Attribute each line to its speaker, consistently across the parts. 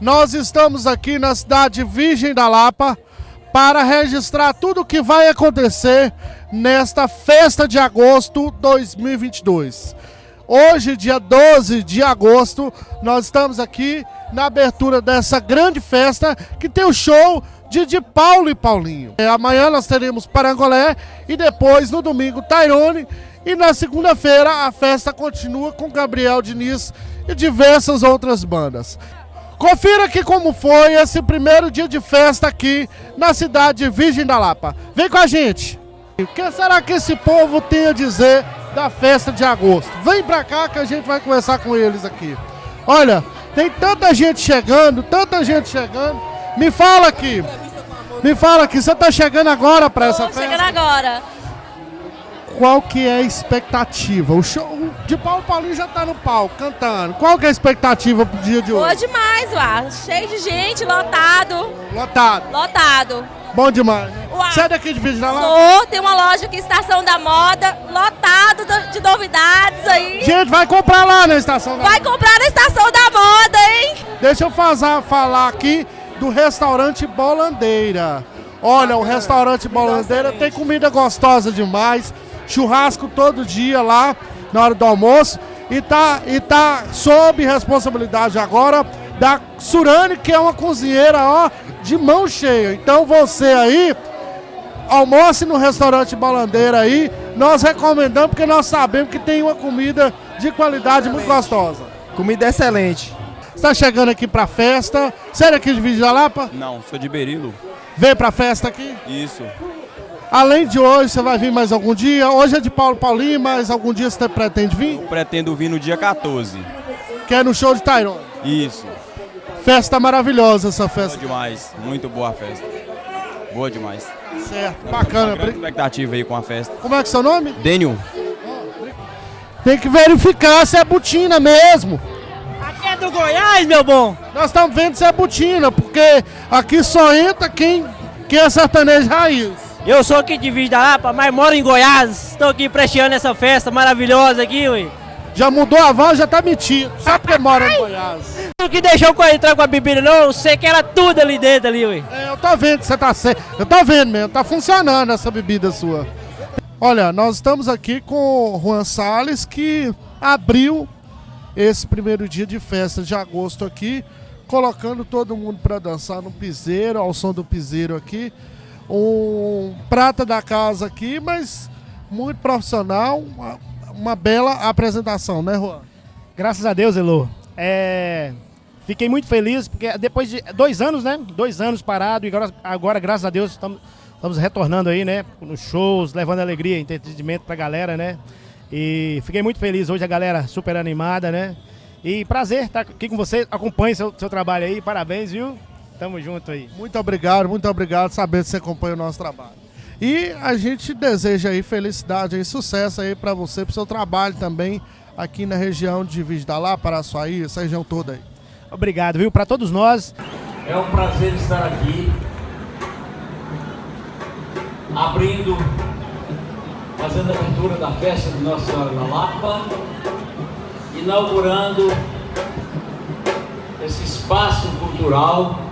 Speaker 1: Nós estamos aqui na cidade Virgem da Lapa para registrar tudo o que vai acontecer nesta festa de agosto 2022. Hoje, dia 12 de agosto, nós estamos aqui na abertura dessa grande festa que tem o show de, de Paulo e Paulinho. É, amanhã nós teremos Parangolé e depois, no domingo, Tairone. E na segunda-feira a festa continua com Gabriel Diniz e diversas outras bandas. Confira aqui como foi esse primeiro dia de festa aqui na cidade de Virgem da Lapa. Vem com a gente! O que será que esse povo tem a dizer da festa de agosto? Vem pra cá que a gente vai conversar com eles aqui. Olha, tem tanta gente chegando, tanta gente chegando. Me fala aqui, me fala aqui, você tá chegando agora pra essa
Speaker 2: Tô
Speaker 1: festa?
Speaker 2: chegando agora.
Speaker 1: Qual que é a expectativa? O show de Paulo Paulinho já tá no palco, cantando. Qual que é a expectativa pro dia de
Speaker 2: Boa
Speaker 1: hoje?
Speaker 2: demais, uá. Cheio de gente, lotado.
Speaker 1: Lotado.
Speaker 2: Lotado.
Speaker 1: Bom demais. né?
Speaker 2: Uau.
Speaker 1: Você é daqui de Virgem da Lapa?
Speaker 2: Sou, tem uma loja aqui, Estação da Moda, lotado do- de novidades aí.
Speaker 1: Gente, vai comprar lá na estação da
Speaker 2: Vai comprar na Estação da Moda, hein?
Speaker 1: Deixa eu fazer, falar aqui do restaurante Bolandeira. Olha, o restaurante Bolandeira tem comida gostosa demais, churrasco todo dia lá na hora do almoço e tá, e tá sob responsabilidade agora da Surane, que é uma cozinheira, ó, de mão cheia. Então você aí, almoce no restaurante Bolandeira aí, nós recomendamos porque nós sabemos que tem uma comida de qualidade muito gostosa.
Speaker 3: Comida excelente.
Speaker 1: Está chegando aqui pra festa. Você é daqui de Vídeo da Lapa?
Speaker 4: Não, sou de Berilo.
Speaker 1: Veio pra festa aqui?
Speaker 4: Isso.
Speaker 1: Além de hoje, você vai vir mais algum dia? Hoje é de Paulo Paulinho, mas algum dia você pretende vir?
Speaker 4: Pretendo vir no dia 14.
Speaker 1: Que é no show de Tyrone.
Speaker 4: Isso.
Speaker 1: Festa maravilhosa essa
Speaker 4: Boa
Speaker 1: festa.
Speaker 4: demais. Muito boa a festa. Boa demais.
Speaker 1: Certo, bacana.
Speaker 4: Grande
Speaker 1: Bri-
Speaker 4: expectativa aí com a festa.
Speaker 1: Como é que é seu nome?
Speaker 4: Dênio.
Speaker 1: Tem que verificar se é botina mesmo.
Speaker 5: Aqui é do Goiás, meu bom.
Speaker 1: Nós estamos vendo se é botina, porque aqui só entra quem, quem é sertanejo raiz.
Speaker 5: Eu sou aqui de Vídeo da Lapa, mas moro em Goiás. Estou aqui prestigiando essa festa maravilhosa aqui, ui.
Speaker 1: Já mudou a voz, já tá metido. Só porque mora em Goiás.
Speaker 5: Não que deixou entrar com a bebida, não. Eu sei que era tudo ali dentro, ali, ui.
Speaker 1: É, eu tô vendo que você tá certo. Eu tô vendo mesmo, tá funcionando essa bebida sua. Olha, nós estamos aqui com o Juan Salles, que abriu esse primeiro dia de festa de agosto aqui, colocando todo mundo para dançar no piseiro, ao som do piseiro aqui. Um prata da casa aqui, mas muito profissional, uma, uma bela apresentação, né, Juan?
Speaker 6: Graças a Deus, Elô. É, Fiquei muito feliz, porque depois de dois anos, né? Dois anos parado, e agora, agora graças a Deus, estamos, estamos retornando aí, né? Nos shows, levando alegria, entretenimento pra galera, né? E fiquei muito feliz hoje, a galera super animada, né? E prazer estar aqui com você. Acompanhe seu, seu trabalho aí, parabéns, viu? Tamo junto aí.
Speaker 1: Muito obrigado, muito obrigado saber que você acompanha o nosso trabalho. E a gente deseja aí felicidade e sucesso aí para você, pro seu trabalho também aqui na região de Vídeo da Lá, Paraçuaí, essa região toda aí.
Speaker 6: Obrigado, viu? Pra todos nós.
Speaker 7: É um prazer estar aqui, abrindo, fazendo a abertura da festa de Nossa Senhora da Lapa, inaugurando esse espaço cultural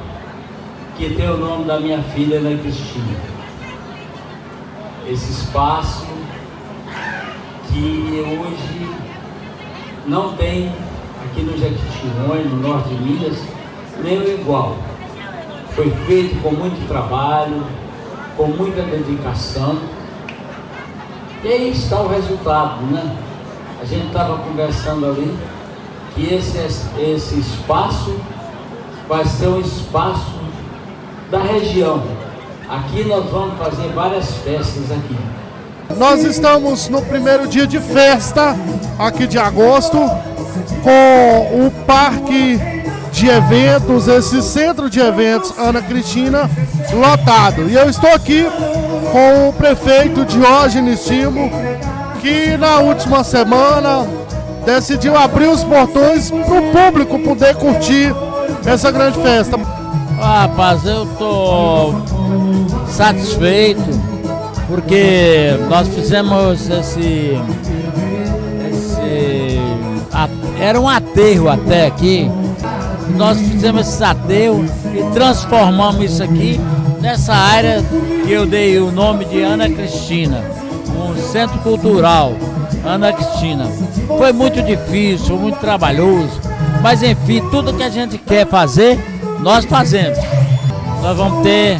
Speaker 7: que tem o nome da minha filha, Ana Cristina. Esse espaço que hoje não tem aqui no Jequitinhonha, no norte de Minas, nem o igual. Foi feito com muito trabalho, com muita dedicação. E aí está o resultado, né? A gente estava conversando ali que esse, esse espaço vai ser um espaço da região. Aqui nós vamos fazer várias festas aqui.
Speaker 1: Nós estamos no primeiro dia de festa aqui de agosto com o parque de eventos, esse centro de eventos Ana Cristina lotado. E eu estou aqui com o prefeito Diógenes Timo, que na última semana decidiu abrir os portões para o público poder curtir essa grande festa.
Speaker 8: Rapaz, eu tô satisfeito porque nós fizemos esse. esse era um aterro até aqui nós fizemos esse ateu e transformamos isso aqui nessa área que eu dei o nome de Ana Cristina, um centro cultural, Ana Cristina. Foi muito difícil, muito trabalhoso, mas enfim, tudo que a gente quer fazer, nós fazemos. Nós vamos ter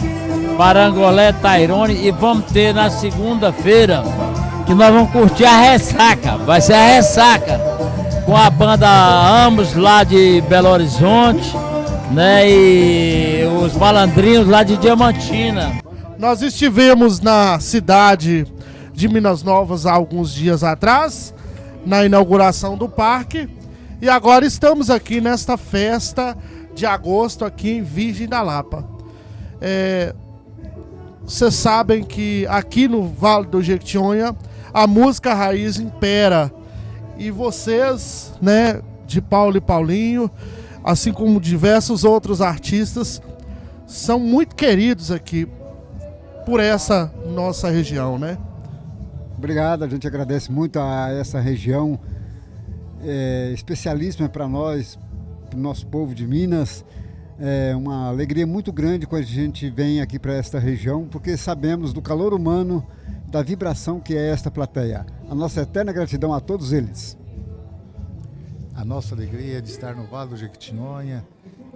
Speaker 8: Parangolé, Tairone e vamos ter na segunda-feira que nós vamos curtir a ressaca. Vai ser a ressaca com a banda Ambos lá de Belo Horizonte, né? E os malandrinhos lá de Diamantina.
Speaker 1: Nós estivemos na cidade de Minas Novas há alguns dias atrás, na inauguração do parque, e agora estamos aqui nesta festa de agosto aqui em Virgem da Lapa. É, vocês sabem que aqui no Vale do Jequitinhonha a música raiz impera. E vocês, né, de Paulo e Paulinho, assim como diversos outros artistas, são muito queridos aqui por essa nossa região, né?
Speaker 3: Obrigado, a gente agradece muito a essa região é, especialíssima para nós, para o nosso povo de Minas. É uma alegria muito grande quando a gente vem aqui para esta região, porque sabemos do calor humano, da vibração que é esta plateia. A nossa eterna gratidão a todos eles.
Speaker 9: A nossa alegria é de estar no Vale do Jequitinhonha,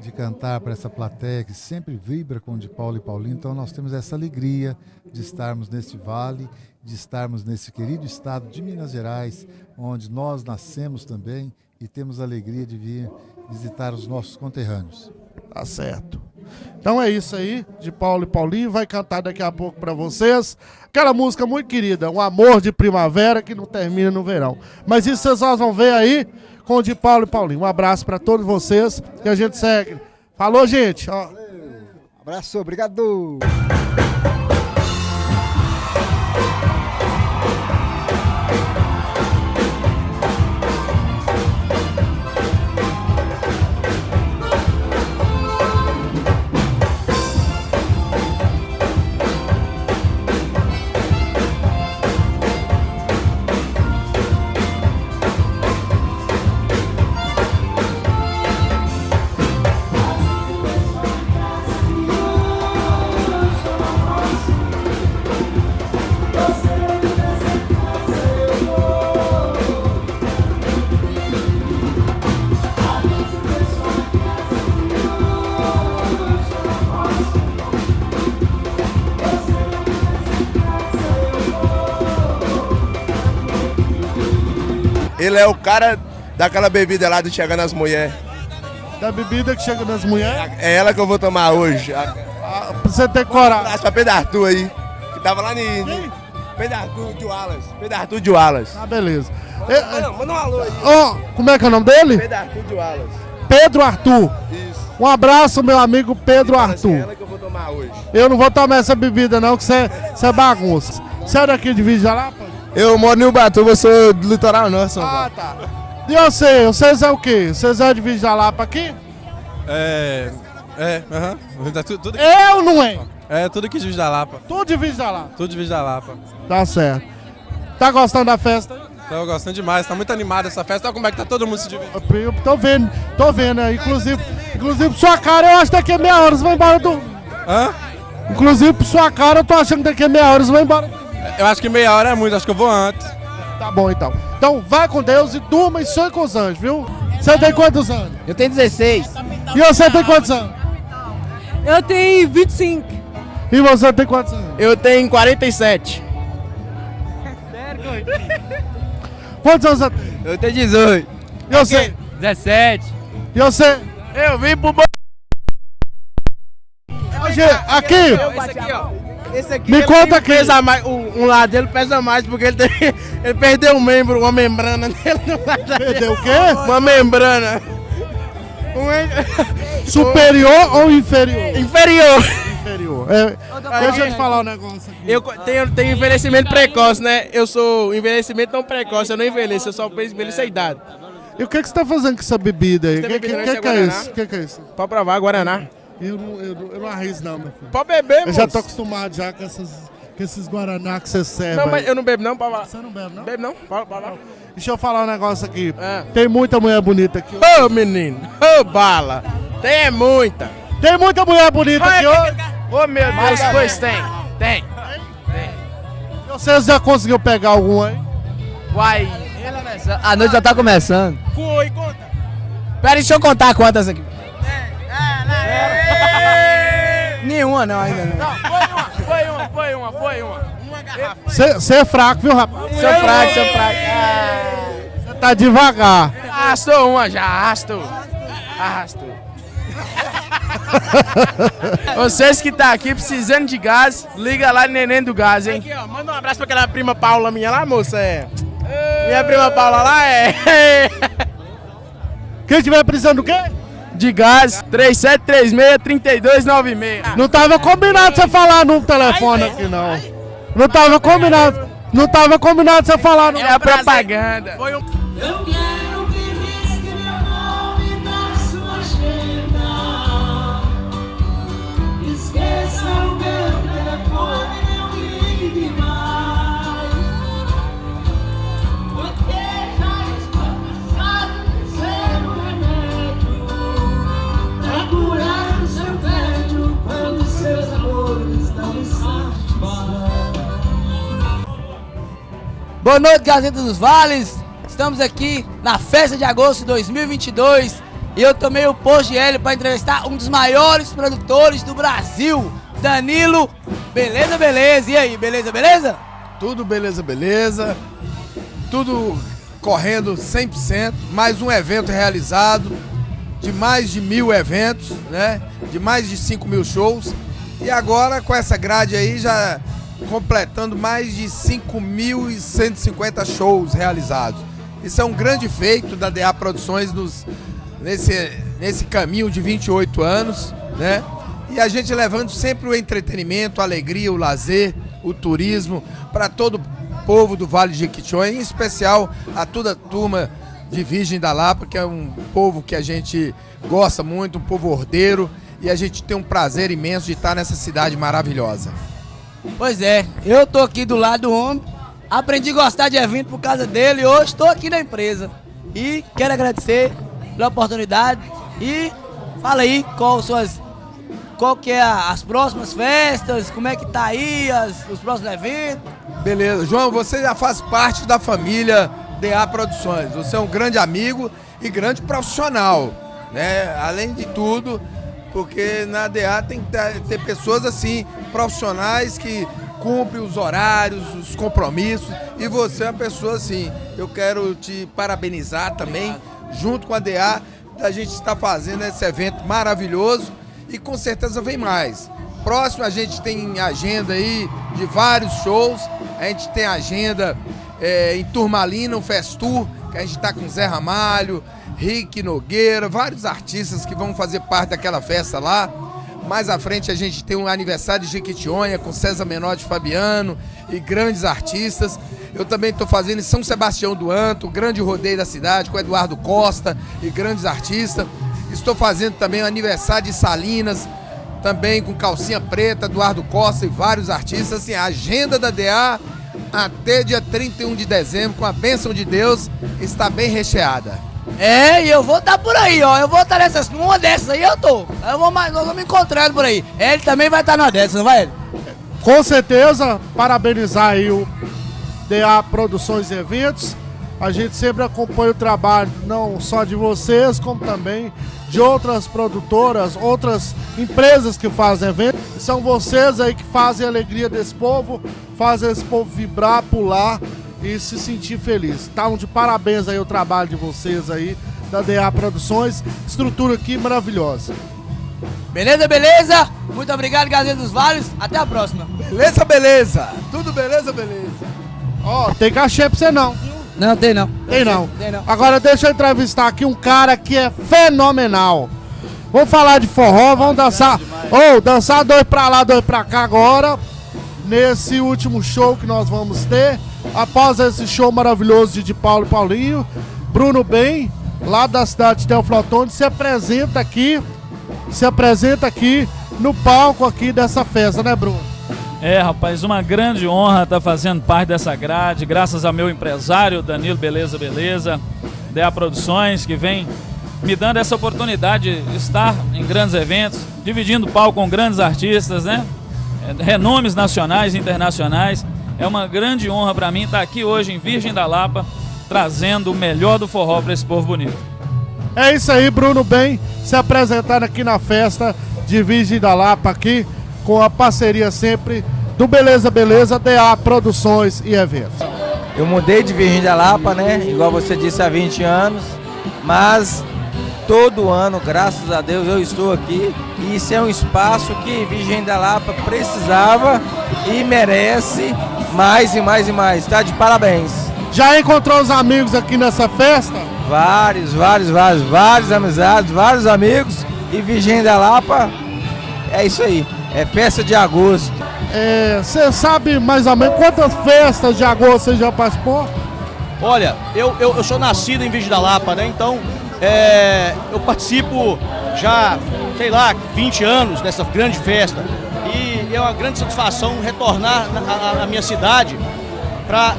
Speaker 9: de cantar para essa plateia que sempre vibra com o de Paulo e Paulinho. Então nós temos essa alegria de estarmos neste vale, de estarmos nesse querido estado de Minas Gerais, onde nós nascemos também e temos a alegria de vir visitar os nossos conterrâneos.
Speaker 1: Tá certo. Então é isso aí, de Paulo e Paulinho. Vai cantar daqui a pouco para vocês. Aquela música muito querida, Um Amor de Primavera, que não termina no verão. Mas isso vocês vão ver aí com o de Paulo e Paulinho. Um abraço para todos vocês que a gente segue. Falou, gente. Ó.
Speaker 3: Abraço, obrigado.
Speaker 10: É o cara daquela bebida lá de chegar nas mulheres.
Speaker 1: Da bebida que chega nas mulheres?
Speaker 10: É ela que eu vou tomar hoje. A...
Speaker 1: Ah, pra você ter coragem. Um
Speaker 10: abraço pra Pedro Arthur aí, que tava lá em... Quem? Pedro Arthur de Wallace. Pedro Arthur de Wallace.
Speaker 1: Ah, beleza.
Speaker 10: Manda, manda um alô aí.
Speaker 1: Oh, como é que é o nome dele?
Speaker 10: Pedro Arthur de Wallace.
Speaker 1: Pedro Arthur.
Speaker 10: Isso.
Speaker 1: Um abraço, meu amigo Pedro
Speaker 10: assim,
Speaker 1: Arthur.
Speaker 10: É ela que eu vou tomar hoje.
Speaker 1: Eu não vou tomar essa bebida não, que você é bagunça. Você é daqui de Vídeo Jalapa?
Speaker 10: Eu moro em Ubatu, você do litoral norte,
Speaker 1: Ah, tá. E você? Vocês é o quê? Vocês é de Vídeo Jalapa aqui?
Speaker 11: É. É, aham. Uh -huh. tudo, tudo
Speaker 1: é ou não é?
Speaker 11: É, tudo aqui de Vídeo da Lapa.
Speaker 1: Tudo de Vídeo da Lapa?
Speaker 11: Tudo de Vídeo da Lapa.
Speaker 1: Tá certo. Tá gostando da festa?
Speaker 11: Tô gostando demais, tá muito animada essa festa. Olha como é que tá todo mundo se divertindo.
Speaker 1: Eu tô vendo, tô vendo, né? Inclusive, inclusive por sua cara, eu acho que daqui a meia hora você vai embora do.
Speaker 11: Hã?
Speaker 1: Inclusive por sua cara, eu tô achando que daqui a meia hora você vai embora.
Speaker 11: Eu acho que meia hora é muito, acho que eu vou antes.
Speaker 1: Tá bom então. Então vai com Deus e durma e sonhe com os anjos, viu? Você tem quantos anos?
Speaker 12: Eu tenho 16.
Speaker 1: E você tem quantos anos?
Speaker 13: Eu tenho 25.
Speaker 1: E você tem quantos anos?
Speaker 12: Eu tenho 47.
Speaker 1: Quantos anos você tem?
Speaker 12: Eu tenho 18.
Speaker 1: E você?
Speaker 12: 17.
Speaker 1: E você?
Speaker 12: Eu vim pro.
Speaker 1: Hoje, aqui!
Speaker 12: Esse aqui, ó. Esse aqui
Speaker 1: Me conta aqui.
Speaker 12: Pesa mais, um, um lado dele pesa mais porque ele, tem, ele perdeu um membro, uma membrana nele.
Speaker 1: Perdeu o quê?
Speaker 12: Uma membrana.
Speaker 1: Um... Superior ou inferior?
Speaker 12: Inferior.
Speaker 1: Inferior. É, deixa eu te falar um negócio aqui.
Speaker 12: Eu tenho, tenho envelhecimento precoce, né? Eu sou envelhecimento não precoce, eu não envelheço, eu só envelheço a idade.
Speaker 1: E o que, que você tá fazendo com essa bebida aí? O que, que, que, que é isso? O que, que é isso?
Speaker 12: Pode provar, Guaraná.
Speaker 1: Eu não, eu, não, eu não arrisco não, meu filho.
Speaker 12: Pode beber,
Speaker 1: Eu já tô acostumado já com, essas, com esses Guaraná que você serve.
Speaker 12: Não, mas eu não bebo não, pode
Speaker 1: Você não bebe não?
Speaker 12: Bebe não, pode.
Speaker 1: Deixa eu falar um negócio aqui.
Speaker 12: É.
Speaker 1: Tem muita mulher bonita aqui.
Speaker 12: Ô, oh, menino, ô, oh, bala. Tem é muita.
Speaker 1: Tem muita mulher bonita aqui hoje.
Speaker 12: Ô meu Deus, pois tem. Tem.
Speaker 1: E Vocês já conseguiu pegar algum aí?
Speaker 12: Uai.
Speaker 14: A noite já tá começando.
Speaker 12: Foi, conta.
Speaker 14: Pera, deixa eu contar quantas aqui.
Speaker 12: Nenhuma não, ainda não. foi uma, foi uma, foi uma. Uma garrafa.
Speaker 1: Você é fraco, viu, rapaz?
Speaker 12: Sou fraco, sou fraco.
Speaker 1: Você tá devagar.
Speaker 12: Arrastou uma já, arrastou. Arrastou. Vocês que tá aqui precisando de gás, liga lá no Neném do Gás, hein? Aqui, ó, manda um abraço pra aquela prima Paula minha lá, moça, é. Minha prima Paula lá é.
Speaker 1: Quem tiver precisando do quê?
Speaker 12: De gás, 3736-3296.
Speaker 1: Não tava combinado você falar no telefone aqui, não. Não tava combinado. Não tava combinado você falar no
Speaker 12: É a propaganda. Foi um...
Speaker 14: Boa noite, Gazeta dos Vales. Estamos aqui na festa de agosto de 2022 e eu tomei o posto de Hélio para entrevistar um dos maiores produtores do Brasil, Danilo. Beleza, beleza? E aí, beleza, beleza?
Speaker 15: Tudo beleza, beleza. Tudo correndo 100%. Mais um evento realizado, de mais de mil eventos, né? De mais de 5 mil shows. E agora com essa grade aí já completando mais de 5.150 shows realizados. Isso é um grande feito da DA Produções nos, nesse, nesse caminho de 28 anos, né? E a gente levando sempre o entretenimento, a alegria, o lazer, o turismo para todo o povo do Vale de Jequitinhonha, em especial a toda a turma de Virgem da Lapa, que é um povo que a gente gosta muito, um povo ordeiro, e a gente tem um prazer imenso de estar nessa cidade maravilhosa.
Speaker 14: Pois é, eu tô aqui do lado do homem, aprendi a gostar de evento por causa dele e hoje estou aqui na empresa. E quero agradecer pela oportunidade e fala aí qual suas qual que é as próximas festas, como é que tá aí as- os próximos eventos.
Speaker 15: Beleza. João, você já faz parte da família DA Produções. Você é um grande amigo e grande profissional, né? Além de tudo, porque na DA tem que ter pessoas assim, profissionais que cumprem os horários, os compromissos. E você é uma pessoa assim. Eu quero te parabenizar também, junto com a DA, da gente estar fazendo esse evento maravilhoso e com certeza vem mais. Próximo a gente tem agenda aí de vários shows. A gente tem agenda é, em Turmalina, o Festur, que a gente está com Zé Ramalho, Rick Nogueira, vários artistas que vão fazer parte daquela festa lá. Mais à frente a gente tem um aniversário de Jequitinhonha com César Menor de Fabiano e grandes artistas. Eu também estou fazendo em São Sebastião do Anto, grande rodeio da cidade com Eduardo Costa e grandes artistas. Estou fazendo também o aniversário de Salinas, também com Calcinha Preta, Eduardo Costa e vários artistas. Assim, a agenda da DA até dia 31 de dezembro, com a bênção de Deus, está bem recheada.
Speaker 14: É, e eu vou estar por aí, ó. Eu vou estar nessas, numa dessas aí eu tô. Eu vou nós vamos encontrando por aí. Ele também vai estar numa dessas, não vai ele?
Speaker 1: Com certeza, parabenizar aí o DA Produções e Eventos. A gente sempre acompanha o trabalho não só de vocês, como também de outras produtoras, outras empresas que fazem eventos. São vocês aí que fazem a alegria desse povo, fazem esse povo vibrar, pular e se sentir feliz. Tá um de parabéns aí o trabalho de vocês aí, da DA Produções. Estrutura aqui maravilhosa.
Speaker 14: Beleza, beleza? Muito obrigado, Gazeta dos Vales. Até a próxima.
Speaker 15: Beleza, beleza. Tudo beleza, beleza.
Speaker 1: Ó, tem cachê pra você não.
Speaker 14: Não, tem não.
Speaker 1: Tem não.
Speaker 14: Tem não.
Speaker 1: Agora deixa eu entrevistar aqui um cara que é fenomenal. Vamos falar de forró, vamos dançar. Ou dançar dois pra lá, dois pra cá agora. Nesse último show que nós vamos ter. Após esse show maravilhoso de, Paulo e Paulinho, Bruno Bem, lá da cidade de Teoflotone, se apresenta aqui. Se apresenta aqui no palco aqui dessa festa, né, Bruno?
Speaker 16: É, rapaz, uma grande honra estar fazendo parte dessa grade, graças ao meu empresário, Danilo Beleza Beleza, DA Produções, que vem me dando essa oportunidade de estar em grandes eventos, dividindo palco com grandes artistas, né? É, Renomes nacionais e internacionais. É uma grande honra para mim estar aqui hoje em Virgem da Lapa, trazendo o melhor do forró para esse povo bonito.
Speaker 1: É isso aí, Bruno Bem, se apresentando aqui na festa de Virgem da Lapa, aqui com a parceria sempre do Beleza Beleza, DA Produções e Eventos.
Speaker 17: Eu mudei de Virgem da Lapa, né? Igual você disse, há 20 anos. Mas todo ano, graças a Deus, eu estou aqui. E isso é um espaço que Virgem da Lapa precisava e merece mais e mais e mais. Tá de parabéns.
Speaker 1: Já encontrou os amigos aqui nessa festa?
Speaker 17: Vários, vários, vários, vários amizades, vários amigos. E Virgem da Lapa é isso aí. É festa de agosto.
Speaker 1: Você sabe mais ou menos quantas festas de agosto você já participou?
Speaker 18: Olha, eu, eu, eu sou nascido em Virgem da Lapa, né? Então, é, eu participo já, sei lá, 20 anos dessa grande festa. E é uma grande satisfação retornar na, na- na minha cidade para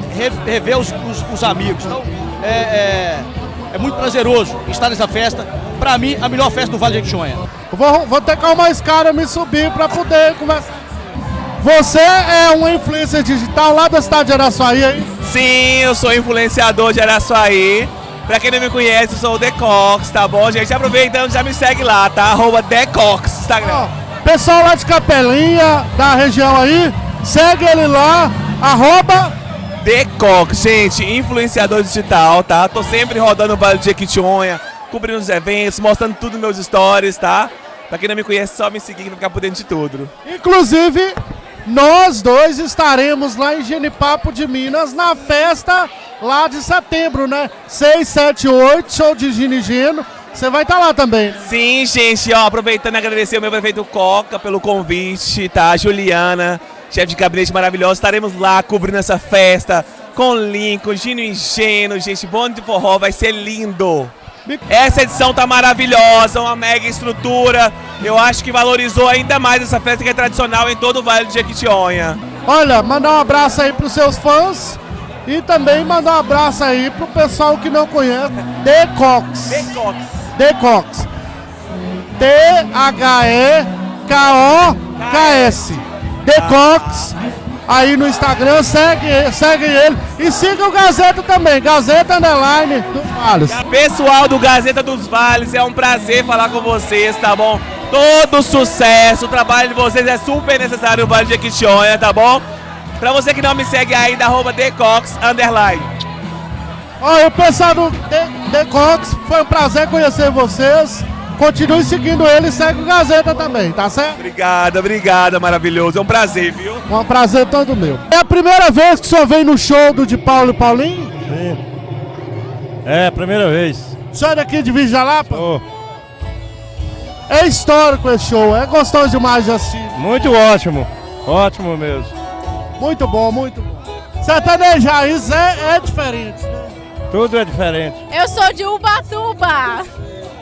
Speaker 18: rever os, os- os amigos. Então, é, é, é muito prazeroso estar nessa festa. Para mim, a melhor festa do Vale de Jequitinhonha.
Speaker 1: Vou, vou ter que arrumar esse cara me subir para poder conversar. Você é um influencer digital lá da cidade de Araçuaí, hein?
Speaker 19: Sim, eu sou influenciador de Araçuaí. Pra quem não me conhece, eu sou o Decox, tá bom, gente? Aproveitando, já me segue lá, tá? Arroba Decox, Instagram.
Speaker 1: Pessoal lá de Capelinha, da região aí, segue ele lá, arroba
Speaker 19: Decox, gente, influenciador digital, tá? Tô sempre rodando o Vale de Jequitinhonha, cobrindo os eventos, mostrando tudo nos meus stories, tá? Pra quem não me conhece, só me seguir pra ficar por dentro de tudo.
Speaker 1: Inclusive, nós dois estaremos lá em Genipapo de Minas na festa lá de setembro, né? 6, 7, 8, show de Gino e Gino. Você vai estar lá também.
Speaker 19: Sim, gente, ó, aproveitando e agradecer o meu prefeito Coca pelo convite, tá? Juliana, chefe de gabinete maravilhoso, estaremos lá cobrindo essa festa com Lincoln, Gino Ingênuo, gente, bonde de forró, vai ser lindo. Essa edição tá maravilhosa, uma mega estrutura. Eu acho que valorizou ainda mais essa festa que é tradicional em todo o Vale de Jequitinhonha.
Speaker 1: Olha, mandar um abraço aí pros seus fãs e também mandar um abraço aí pro pessoal que não conhece, Decox.
Speaker 19: Decox.
Speaker 1: Decox. T-H-E-K-O-K-S. Decox. Aí no Instagram, segue, segue ele. E siga o Gazeta também, Gazeta Underline do Vales.
Speaker 19: Pessoal do Gazeta dos Vales, é um prazer falar com vocês, tá bom? Todo sucesso, o trabalho de vocês é super necessário no Vale de Jequitinhonha, tá bom? Pra você que não me segue ainda, arroba Decox, underline.
Speaker 1: Olha, o pessoal do De- Decox, foi um prazer conhecer vocês. Continue seguindo ele e segue o Gazeta também, tá certo?
Speaker 19: Obrigada, obrigada, maravilhoso. É um prazer, viu?
Speaker 1: Um prazer todo meu. É a primeira vez que o senhor vem no show do de Paulo e Paulinho?
Speaker 20: É, primeira vez.
Speaker 1: O senhor é daqui de Vijalapa? É histórico esse show, é gostoso demais de assistir.
Speaker 20: Muito ótimo. Ótimo mesmo.
Speaker 1: Muito bom, muito bom. Sertanejo raiz é, é diferente, né?
Speaker 20: Tudo é diferente.
Speaker 2: Eu sou de Ubatuba.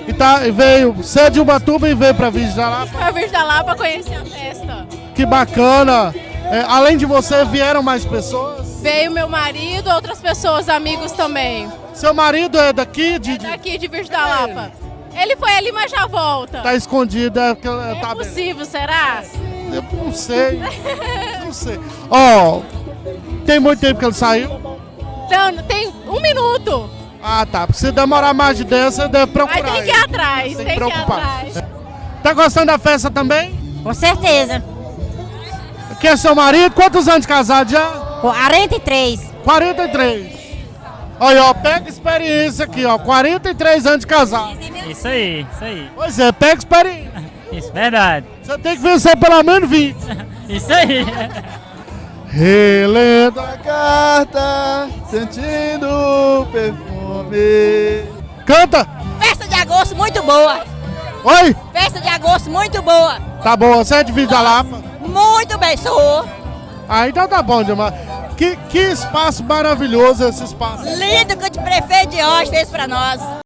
Speaker 1: E, tá, e veio, você é de Ubatuba e veio pra Vijalapa.
Speaker 2: Pra vir da lá pra conhecer a festa.
Speaker 1: Que bacana. É, além de você, vieram mais pessoas?
Speaker 2: Veio meu marido, outras pessoas, amigos também.
Speaker 1: Seu marido é daqui? De, de-
Speaker 2: Daqui de Virgem da Lapa. Ele foi ali, mas já volta.
Speaker 1: Tá escondido, é
Speaker 2: É
Speaker 1: tá
Speaker 2: possível, será?
Speaker 1: Eu não sei. Não sei. Ó, tem muito tempo que ele saiu?
Speaker 2: Não, tem um minuto.
Speaker 1: Ah, tá. Se demorar mais de 10, você deve procurar.
Speaker 2: Mas tem que ir atrás, tem, que ir atrás.
Speaker 1: Tá gostando da festa também?
Speaker 21: Com certeza.
Speaker 1: Quem é seu marido? Quantos anos de casado já?
Speaker 21: 43.
Speaker 1: 43. Olha, ó, pega experiência aqui, ó. 43 anos de casado.
Speaker 22: Isso aí, isso aí.
Speaker 1: Pois é, pega experiência.
Speaker 22: Isso, verdade.
Speaker 1: Você tem que vencer pelo menos 20.
Speaker 22: Isso aí.
Speaker 1: Relendo
Speaker 23: a carta, sentindo o perfume.
Speaker 1: Canta!
Speaker 21: Festa de agosto muito boa.
Speaker 1: Oi?
Speaker 21: Festa de agosto muito boa.
Speaker 1: Tá bom, você é de Vida Lapa?
Speaker 21: Muito bem, sou.
Speaker 1: Ah, então tá bom demais. Que, que espaço maravilhoso esse espaço.
Speaker 21: Lindo que o prefeito de hoje fez pra nós.